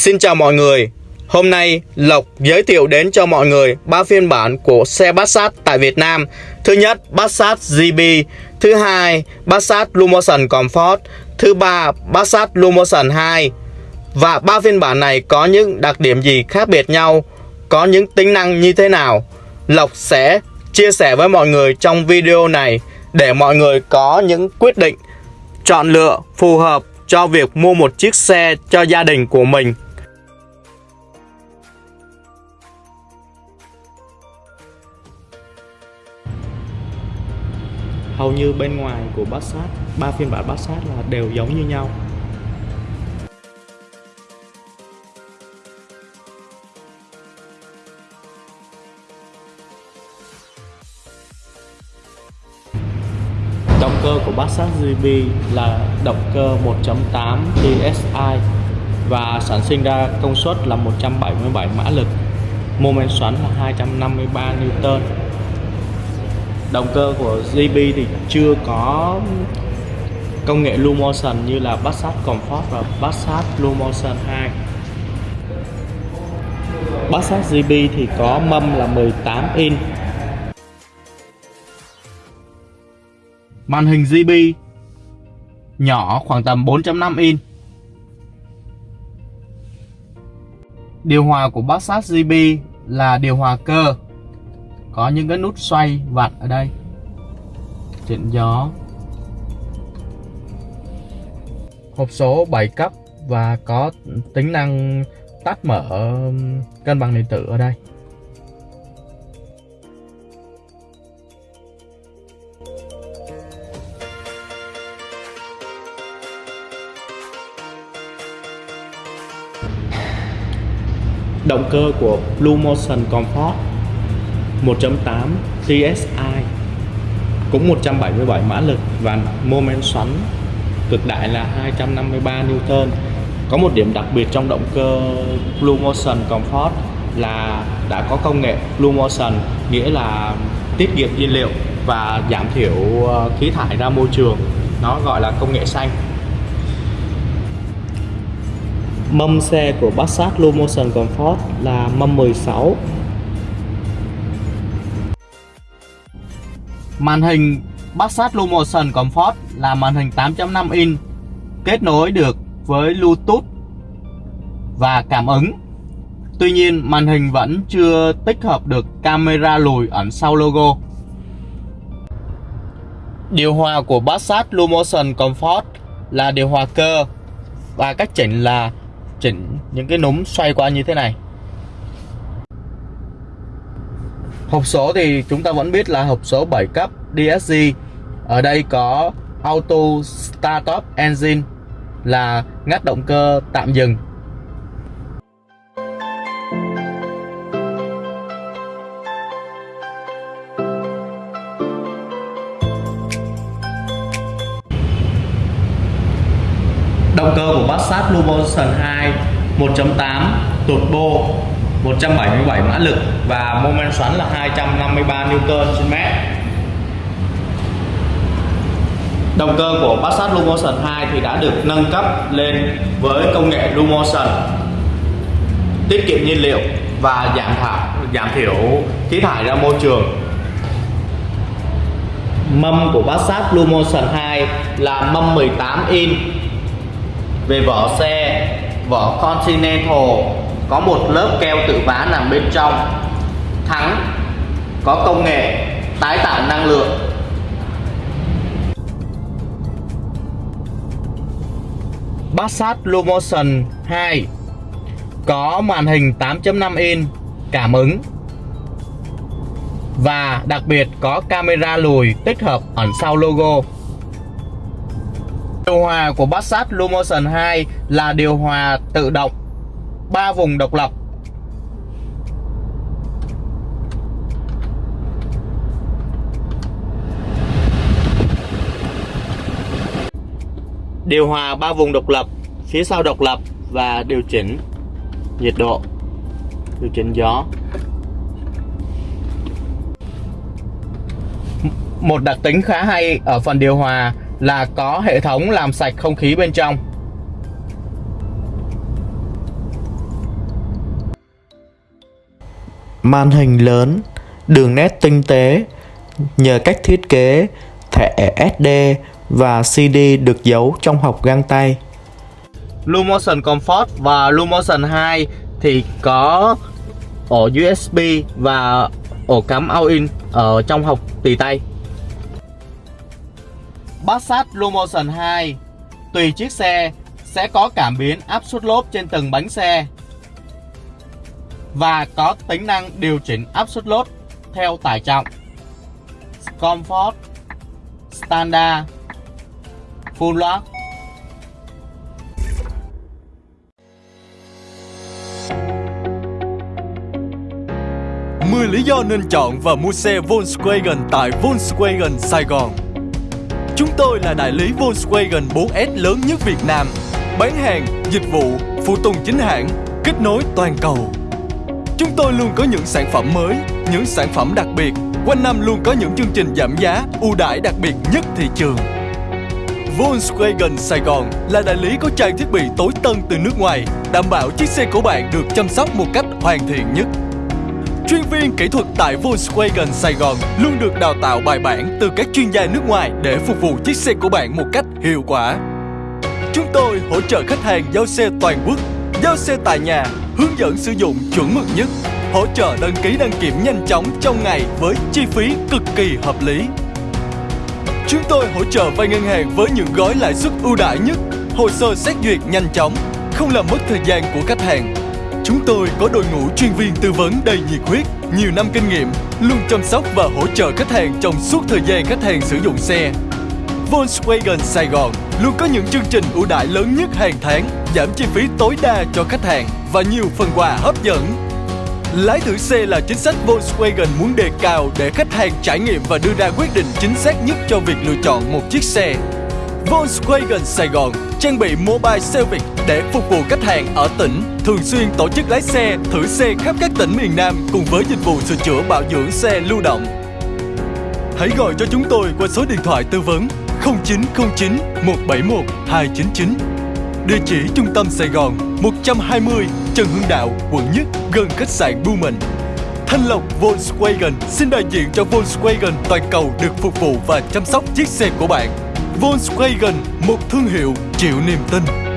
Xin chào mọi người. Hôm nay Lộc giới thiệu đến cho mọi người ba phiên bản của xe Passat tại Việt Nam. Thứ nhất, Passat GB, thứ hai, Passat Lumotion Comfort, thứ ba, Passat Lumotion 2. Và ba phiên bản này có những đặc điểm gì khác biệt nhau, có những tính năng như thế nào? Lộc sẽ chia sẻ với mọi người trong video này để mọi người có những quyết định chọn lựa phù hợp cho việc mua một chiếc xe cho gia đình của mình. Hầu như bên ngoài của Passat, ba phiên bản Passat là đều giống như nhau. Động cơ của Passat GB là động cơ 1.8 TSI và sản sinh ra công suất là 177 mã lực, mô men xoắn là 253 Newton. Động cơ của JB thì chưa có công nghệ Lumotion như là Passat Comfort và Passat Lumotion 2. Passat JB thì có mâm là 18 inch Màn hình JB nhỏ khoảng tầm 4.5 inch. Điều hòa của Passat JB là điều hòa cơ. Có những cái nút xoay vặn ở đây. Chỉnh gió. Hộp số 7 cấp và có tính năng tắt mở um, cân bằng điện tử ở đây. Động cơ của Blue Motion Comfort 1.8 TSI cũng 177 mã lực và mô men xoắn, cực đại là 253 Newton. Có một điểm đặc biệt trong động cơ Blue Motion Comfort là đã có công nghệ Blue Motion, nghĩa là tiết kiệm nhiên liệu và giảm thiểu ờ, khí thải ra môi trường. Nó gọi là công nghệ xanh. Mâm xe của Passat Lumotion Comfort là mâm 16 Màn hình Passat Lumotion Comfort là màn hình 8.5 inch, kết nối được với Bluetooth và cảm ứng. Tuy nhiên, màn hình vẫn chưa tích hợp được camera lùi ẩn sau logo. Điều hòa của Passat Lumotion Comfort là điều hòa cơ và cách chỉnh là chỉnh những cái núm xoay qua như thế này hộp số thì chúng ta vẫn biết là hộp số 7 cấp DSG ở đây có Auto Start Up Engine là ngắt động cơ tạm dừng. Động cơ của Passat Lumotion 2 1.8 turbo 177 mã lực và mô men xoắn là 253 Newton trên mét. Động cơ của Passat Lumotion 2 thì đã được nâng cấp lên với công nghệ Lumotion tiết kiệm nhiên liệu và giảm thải giảm thiểu khí thải ra môi trường. Mâm của Passat Lumotion 2 là mâm 18 in. Về vỏ xe, vỏ Continental có một lớp keo tự vá nằm bên trong. Thắng có công nghệ tái tạo năng lượng. Passat Lomotion 2 có màn hình 8.5 inch cảm ứng và đặc biệt có camera lùi tích hợp ẩn sau logo. Điều hòa của Passat Lumotion 2 là điều hòa tự động 3 vùng độc lập Điều hòa 3 vùng độc lập, phía sau độc lập và điều chỉnh nhiệt độ, điều chỉnh gió. Một đặc tính khá hay ở phần điều hòa là có hệ thống làm sạch không khí bên trong màn hình lớn, đường nét tinh tế nhờ cách thiết kế thẻ SD và CD được giấu trong hộc găng tay. Lumotion Comfort và Lumotion 2 thì có ổ USB và ổ cắm all-in ở trong hộc tùy tay. Passat Lumotion 2 Tùy chiếc xe sẽ có cảm biến áp suất lốp trên từng bánh xe và có tính năng điều chỉnh áp suất lốp theo tải trọng Comfort Standard Full lock 10 lý do nên chọn và mua xe Volkswagen tại Volkswagen Sài Gòn. Chúng tôi là đại lý Volkswagen 4S lớn nhất Việt Nam, bán hàng, dịch vụ, phụ tùng chính hãng, kết nối toàn cầu. Chúng tôi luôn có những sản phẩm mới, những sản phẩm đặc biệt, quanh năm luôn có những chương trình giảm giá, ưu đãi đặc biệt nhất thị trường. Volkswagen Sài Gòn là đại lý có trang thiết bị tối tân từ nước ngoài, đảm bảo chiếc xe của bạn được chăm sóc một cách hoàn thiện nhất. Chuyên viên kỹ thuật tại Volkswagen Sài Gòn luôn được đào tạo bài bản từ các chuyên gia nước ngoài để phục vụ chiếc xe của bạn một cách hiệu quả. Chúng tôi hỗ trợ khách hàng giao xe toàn quốc, giao xe tại nhà, hướng dẫn sử dụng chuẩn mực nhất, hỗ trợ đăng ký đăng kiểm nhanh chóng trong ngày với chi phí cực kỳ hợp lý. Chúng tôi hỗ trợ vay ngân hàng với những gói lãi suất ưu đãi nhất, hồ sơ xét duyệt nhanh chóng, không làm mất thời gian của khách hàng Chúng tôi có đội ngũ chuyên viên tư vấn đầy nhiệt huyết, nhiều năm kinh nghiệm, luôn chăm sóc và hỗ trợ khách hàng trong suốt thời gian khách hàng sử dụng xe. Volkswagen Sài Gòn luôn có những chương trình ưu đãi lớn nhất hàng tháng, giảm chi phí tối đa cho khách hàng và nhiều phần quà hấp dẫn. Lái thử xe là chính sách Volkswagen muốn đề cao để khách hàng trải nghiệm và đưa ra quyết định chính xác nhất cho việc lựa chọn một chiếc xe. Volkswagen Sài Gòn trang bị mobile service để phục vụ khách hàng ở tỉnh, thường xuyên tổ chức lái xe, thử xe khắp các tỉnh miền Nam cùng với dịch vụ sửa chữa bảo dưỡng xe lưu động. Hãy gọi cho chúng tôi qua số điện thoại tư vấn 0909 171 299. Địa chỉ trung tâm Sài Gòn 120 Trần Hưng Đạo, quận Nhất, gần khách sạn Blumen. Thanh Lộc Volkswagen xin đại diện cho Volkswagen toàn cầu được phục vụ và chăm sóc chiếc xe của bạn. Volkswagen, một thương hiệu chịu niềm tin.